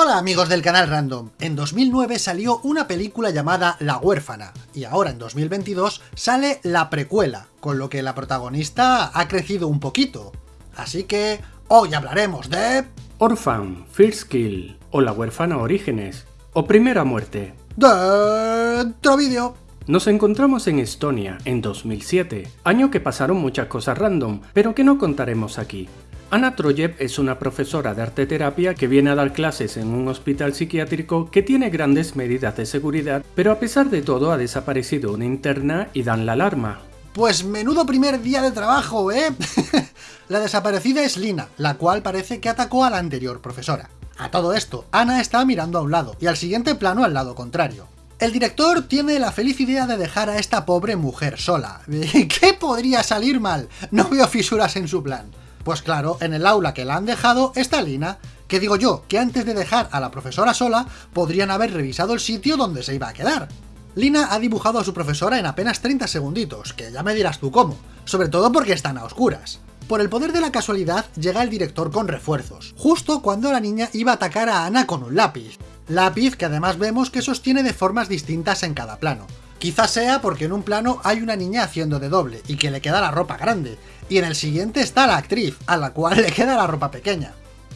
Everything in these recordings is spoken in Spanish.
Hola amigos del canal Random, en 2009 salió una película llamada La huérfana, y ahora en 2022 sale la precuela, con lo que la protagonista ha crecido un poquito. Así que hoy hablaremos de... Orphan, First Kill, o La huérfana Orígenes, o Primera Muerte. Dentro vídeo. Nos encontramos en Estonia en 2007, año que pasaron muchas cosas random, pero que no contaremos aquí. Ana Troyev es una profesora de arte terapia que viene a dar clases en un hospital psiquiátrico que tiene grandes medidas de seguridad, pero a pesar de todo ha desaparecido una interna y dan la alarma. Pues menudo primer día de trabajo, ¿eh? la desaparecida es Lina, la cual parece que atacó a la anterior profesora. A todo esto, Ana está mirando a un lado, y al siguiente plano al lado contrario. El director tiene la feliz idea de dejar a esta pobre mujer sola. ¿Qué podría salir mal? No veo fisuras en su plan. Pues claro, en el aula que la han dejado está Lina, que digo yo, que antes de dejar a la profesora sola, podrían haber revisado el sitio donde se iba a quedar. Lina ha dibujado a su profesora en apenas 30 segunditos, que ya me dirás tú cómo, sobre todo porque están a oscuras. Por el poder de la casualidad, llega el director con refuerzos, justo cuando la niña iba a atacar a Ana con un lápiz. Lápiz que además vemos que sostiene de formas distintas en cada plano. Quizás sea porque en un plano hay una niña haciendo de doble y que le queda la ropa grande, y en el siguiente está la actriz, a la cual le queda la ropa pequeña.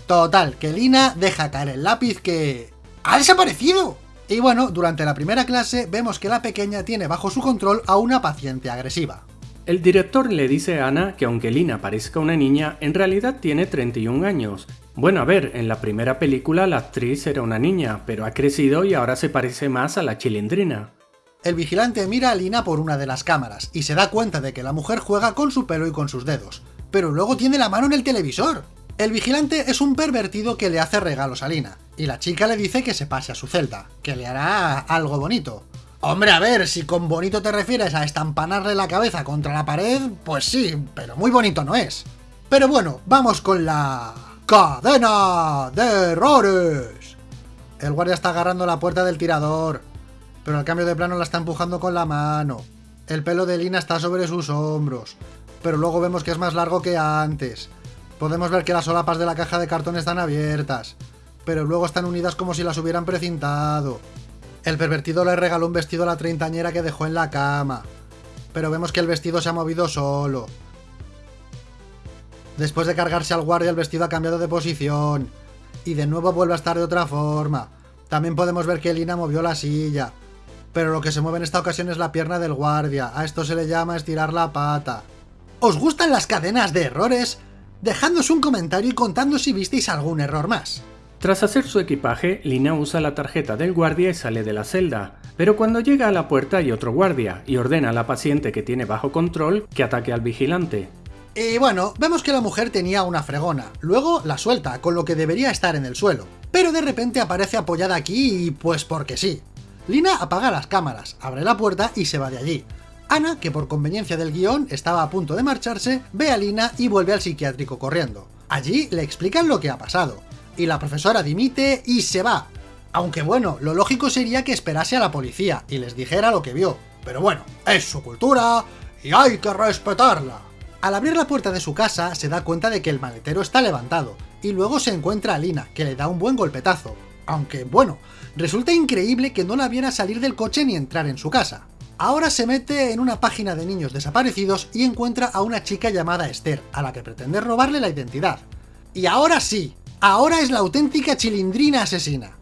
Total, que Lina deja caer el lápiz que... ¡Ha desaparecido! Y bueno, durante la primera clase vemos que la pequeña tiene bajo su control a una paciente agresiva. El director le dice a Ana que aunque Lina parezca una niña, en realidad tiene 31 años. Bueno, a ver, en la primera película la actriz era una niña, pero ha crecido y ahora se parece más a la chilindrina. El vigilante mira a Lina por una de las cámaras y se da cuenta de que la mujer juega con su pelo y con sus dedos, pero luego tiene la mano en el televisor. El vigilante es un pervertido que le hace regalos a Lina, y la chica le dice que se pase a su celda, que le hará algo bonito. Hombre, a ver, si con bonito te refieres a estampanarle la cabeza contra la pared, pues sí, pero muy bonito no es. Pero bueno, vamos con la... ¡Cadena de errores! El guardia está agarrando la puerta del tirador, pero al cambio de plano la está empujando con la mano. El pelo de Lina está sobre sus hombros, pero luego vemos que es más largo que antes. Podemos ver que las solapas de la caja de cartón están abiertas, pero luego están unidas como si las hubieran precintado. El pervertido le regaló un vestido a la treintañera que dejó en la cama, pero vemos que el vestido se ha movido solo. Después de cargarse al guardia el vestido ha cambiado de posición, y de nuevo vuelve a estar de otra forma. También podemos ver que Lina movió la silla, pero lo que se mueve en esta ocasión es la pierna del guardia. A esto se le llama estirar la pata. ¿Os gustan las cadenas de errores? Dejadnos un comentario y contando si visteis algún error más. Tras hacer su equipaje, Lina usa la tarjeta del guardia y sale de la celda, pero cuando llega a la puerta hay otro guardia y ordena a la paciente que tiene bajo control que ataque al vigilante. Y bueno, vemos que la mujer tenía una fregona, luego la suelta, con lo que debería estar en el suelo, pero de repente aparece apoyada aquí y pues porque sí. Lina apaga las cámaras, abre la puerta y se va de allí. Ana, que por conveniencia del guion estaba a punto de marcharse, ve a Lina y vuelve al psiquiátrico corriendo. Allí le explican lo que ha pasado, y la profesora dimite y se va. Aunque bueno, lo lógico sería que esperase a la policía y les dijera lo que vio. Pero bueno, es su cultura y hay que respetarla. Al abrir la puerta de su casa se da cuenta de que el maletero está levantado, y luego se encuentra a Lina, que le da un buen golpetazo. Aunque bueno, Resulta increíble que no la viera salir del coche ni entrar en su casa. Ahora se mete en una página de niños desaparecidos y encuentra a una chica llamada Esther, a la que pretende robarle la identidad. Y ahora sí, ahora es la auténtica chilindrina asesina.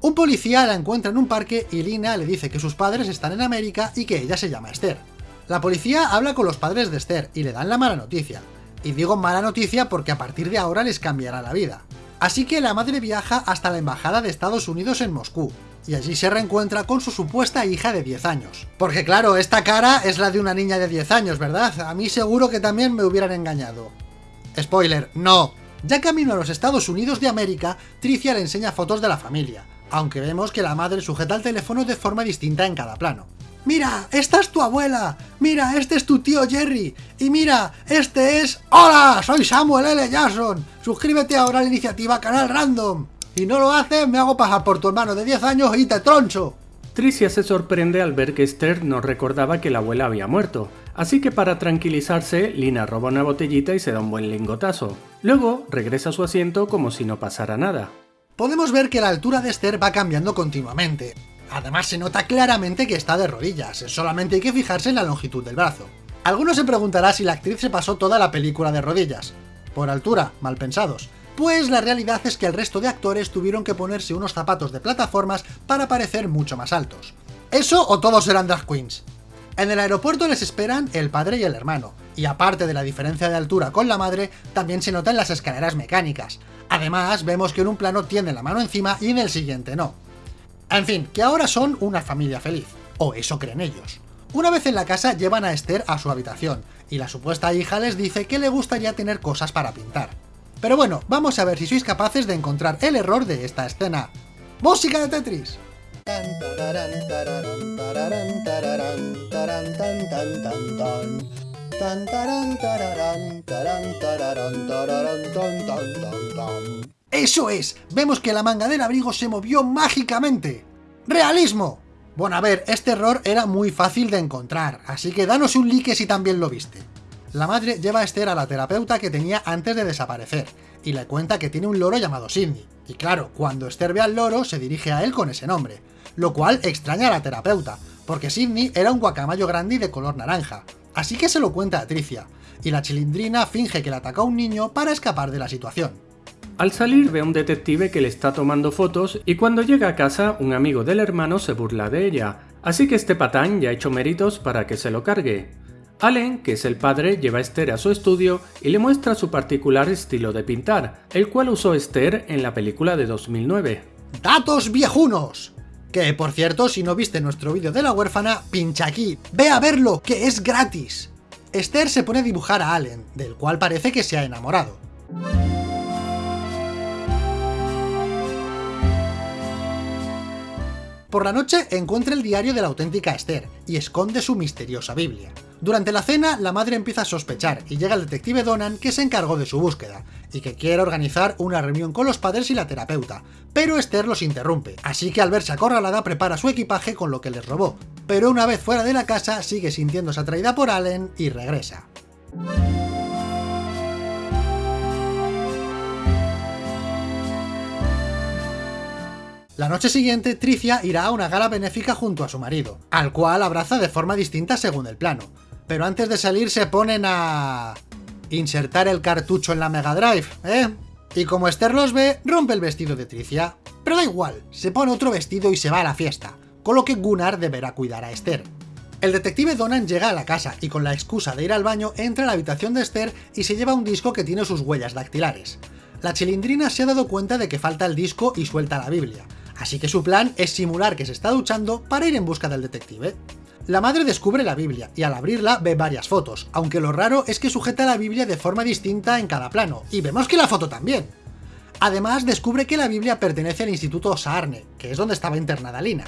Un policía la encuentra en un parque y Lina le dice que sus padres están en América y que ella se llama Esther. La policía habla con los padres de Esther y le dan la mala noticia. Y digo mala noticia porque a partir de ahora les cambiará la vida. Así que la madre viaja hasta la embajada de Estados Unidos en Moscú, y allí se reencuentra con su supuesta hija de 10 años. Porque claro, esta cara es la de una niña de 10 años, ¿verdad? A mí seguro que también me hubieran engañado. Spoiler, no. Ya camino a los Estados Unidos de América, Tricia le enseña fotos de la familia, aunque vemos que la madre sujeta el teléfono de forma distinta en cada plano. ¡Mira! ¡Esta es tu abuela! ¡Mira! ¡Este es tu tío Jerry! ¡Y mira! ¡Este es... ¡Hola! Soy Samuel L. Jackson. Suscríbete ahora a la iniciativa Canal Random. Si no lo haces, me hago pasar por tu hermano de 10 años y te troncho. Tricia se sorprende al ver que Esther no recordaba que la abuela había muerto, así que para tranquilizarse, Lina roba una botellita y se da un buen lingotazo. Luego, regresa a su asiento como si no pasara nada. Podemos ver que la altura de Esther va cambiando continuamente. Además se nota claramente que está de rodillas, solamente hay que fijarse en la longitud del brazo. Algunos se preguntará si la actriz se pasó toda la película de rodillas. Por altura, mal pensados. Pues la realidad es que el resto de actores tuvieron que ponerse unos zapatos de plataformas para parecer mucho más altos. ¿Eso o todos eran drag queens? En el aeropuerto les esperan el padre y el hermano, y aparte de la diferencia de altura con la madre, también se nota en las escaleras mecánicas. Además, vemos que en un plano tiene la mano encima y en el siguiente no. En fin, que ahora son una familia feliz, o eso creen ellos. Una vez en la casa llevan a Esther a su habitación, y la supuesta hija les dice que le gustaría tener cosas para pintar. Pero bueno, vamos a ver si sois capaces de encontrar el error de esta escena. ¡Música de Tetris! ¡Eso es! Vemos que la manga del abrigo se movió mágicamente. ¡Realismo! Bueno, a ver, este error era muy fácil de encontrar, así que danos un like si también lo viste. La madre lleva a Esther a la terapeuta que tenía antes de desaparecer, y le cuenta que tiene un loro llamado Sidney. Y claro, cuando Esther ve al loro, se dirige a él con ese nombre, lo cual extraña a la terapeuta, porque Sidney era un guacamayo grande y de color naranja, así que se lo cuenta a Tricia, y la chilindrina finge que le ataca a un niño para escapar de la situación. Al salir ve a un detective que le está tomando fotos y cuando llega a casa un amigo del hermano se burla de ella, así que este patán ya ha hecho méritos para que se lo cargue. Allen, que es el padre, lleva a Esther a su estudio y le muestra su particular estilo de pintar, el cual usó Esther en la película de 2009. ¡Datos viejunos! Que, por cierto, si no viste nuestro vídeo de la huérfana, pincha aquí, ve a verlo, que es gratis. Esther se pone a dibujar a Allen, del cual parece que se ha enamorado. Por la noche encuentra el diario de la auténtica Esther y esconde su misteriosa Biblia. Durante la cena, la madre empieza a sospechar y llega el detective Donan que se encargó de su búsqueda, y que quiere organizar una reunión con los padres y la terapeuta, pero Esther los interrumpe, así que al verse acorralada prepara su equipaje con lo que les robó, pero una vez fuera de la casa sigue sintiéndose atraída por Allen y regresa. La noche siguiente, Tricia irá a una gala benéfica junto a su marido, al cual abraza de forma distinta según el plano. Pero antes de salir se ponen a... insertar el cartucho en la Mega Drive, ¿eh? Y como Esther los ve, rompe el vestido de Tricia. Pero da igual, se pone otro vestido y se va a la fiesta, con lo que Gunnar deberá cuidar a Esther. El detective Donan llega a la casa y con la excusa de ir al baño entra a la habitación de Esther y se lleva un disco que tiene sus huellas dactilares. La chilindrina se ha dado cuenta de que falta el disco y suelta la Biblia, así que su plan es simular que se está duchando para ir en busca del detective. La madre descubre la Biblia, y al abrirla ve varias fotos, aunque lo raro es que sujeta la Biblia de forma distinta en cada plano, y vemos que la foto también. Además, descubre que la Biblia pertenece al Instituto Saarne, que es donde estaba internada Lina.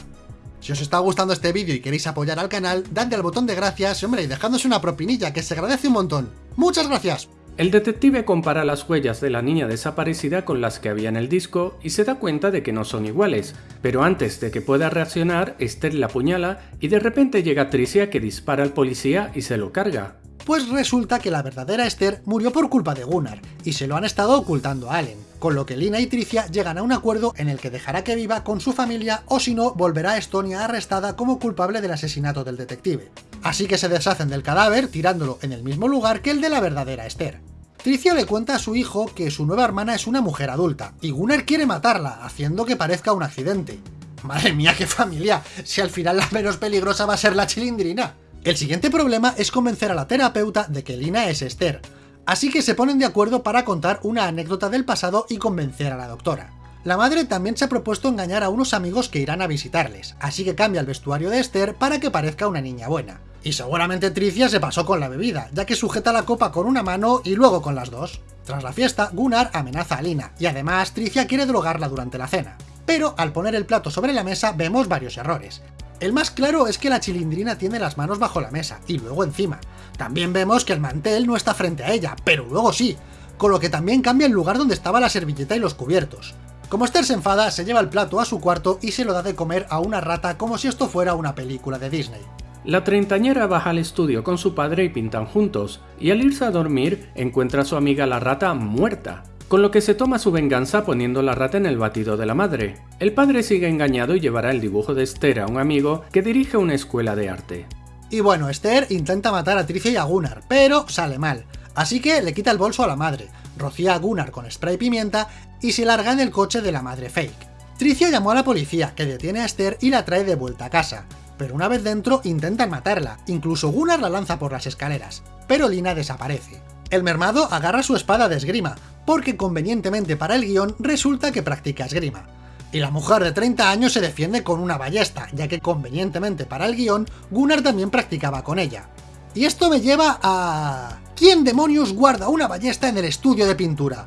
Si os está gustando este vídeo y queréis apoyar al canal, dadle al botón de gracias, hombre, y dejadnos una propinilla, que se agradece un montón. ¡Muchas gracias! El detective compara las huellas de la niña desaparecida con las que había en el disco y se da cuenta de que no son iguales, pero antes de que pueda reaccionar, Esther la apuñala y de repente llega Tricia que dispara al policía y se lo carga. Pues resulta que la verdadera Esther murió por culpa de Gunnar, y se lo han estado ocultando a Allen, con lo que Lina y Tricia llegan a un acuerdo en el que dejará que viva con su familia o si no, volverá a Estonia arrestada como culpable del asesinato del detective. Así que se deshacen del cadáver tirándolo en el mismo lugar que el de la verdadera Esther. Tricia le cuenta a su hijo que su nueva hermana es una mujer adulta, y Gunnar quiere matarla, haciendo que parezca un accidente. Madre mía, qué familia, si al final la menos peligrosa va a ser la chilindrina. El siguiente problema es convencer a la terapeuta de que Lina es Esther, así que se ponen de acuerdo para contar una anécdota del pasado y convencer a la doctora. La madre también se ha propuesto engañar a unos amigos que irán a visitarles, así que cambia el vestuario de Esther para que parezca una niña buena. Y seguramente Tricia se pasó con la bebida, ya que sujeta la copa con una mano y luego con las dos. Tras la fiesta, Gunnar amenaza a Lina, y además Tricia quiere drogarla durante la cena. Pero al poner el plato sobre la mesa vemos varios errores. El más claro es que la chilindrina tiene las manos bajo la mesa, y luego encima. También vemos que el mantel no está frente a ella, pero luego sí, con lo que también cambia el lugar donde estaba la servilleta y los cubiertos. Como Esther se enfada, se lleva el plato a su cuarto y se lo da de comer a una rata como si esto fuera una película de Disney. La treintañera baja al estudio con su padre y pintan juntos, y al irse a dormir encuentra a su amiga la rata muerta. con lo que se toma su venganza poniendo la rata en el batido de la madre. El padre sigue engañado y llevará el dibujo de Esther a un amigo que dirige una escuela de arte. Y bueno, Esther intenta matar a Tricia y a Gunnar, pero sale mal. Así que le quita el bolso a la madre, rocía a Gunnar con spray pimienta y se larga en el coche de la madre fake. Tricia llamó a la policía, que detiene a Esther y la trae de vuelta a casa. Pero una vez dentro intentan matarla, incluso Gunnar la lanza por las escaleras, pero Lina desaparece. El mermado agarra su espada de esgrima, porque convenientemente para el guion resulta que practica esgrima. Y la mujer de 30 años se defiende con una ballesta, ya que convenientemente para el guion, Gunnar también practicaba con ella. Y esto me lleva a... ¿Quién demonios guarda una ballesta en el estudio de pintura?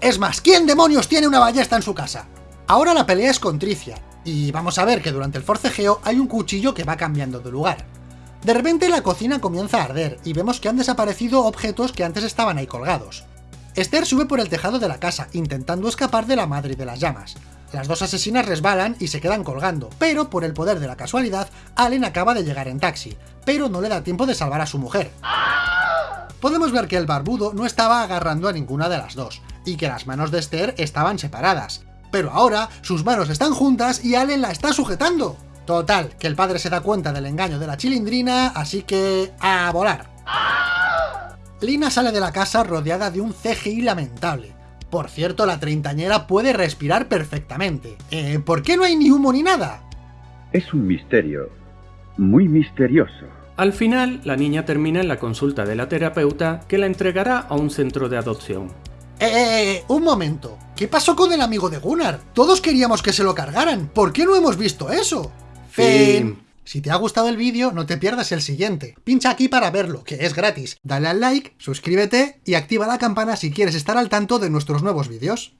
Es más, ¿quién demonios tiene una ballesta en su casa? Ahora la pelea es con Tricia, y vamos a ver que durante el forcejeo hay un cuchillo que va cambiando de lugar. De repente la cocina comienza a arder, y vemos que han desaparecido objetos que antes estaban ahí colgados. Esther sube por el tejado de la casa, intentando escapar de la madre de las llamas. Las dos asesinas resbalan y se quedan colgando, pero por el poder de la casualidad, Allen acaba de llegar en taxi, pero no le da tiempo de salvar a su mujer. Podemos ver que el barbudo no estaba agarrando a ninguna de las dos, y que las manos de Esther estaban separadas, pero ahora sus manos están juntas y Allen la está sujetando. Total, que el padre se da cuenta del engaño de la chilindrina, así que... ¡a volar! Lina sale de la casa rodeada de un CGI lamentable. Por cierto, la treintañera puede respirar perfectamente. Eh, ¿Por qué no hay ni humo ni nada? Es un misterio. Muy misterioso. Al final, la niña termina en la consulta de la terapeuta que la entregará a un centro de adopción. Eh, eh, eh, un momento. ¿Qué pasó con el amigo de Gunnar? Todos queríamos que se lo cargaran. ¿Por qué no hemos visto eso? Fin. Si te ha gustado el vídeo, no te pierdas el siguiente. Pincha aquí para verlo, que es gratis. Dale al like, suscríbete y activa la campana si quieres estar al tanto de nuestros nuevos vídeos.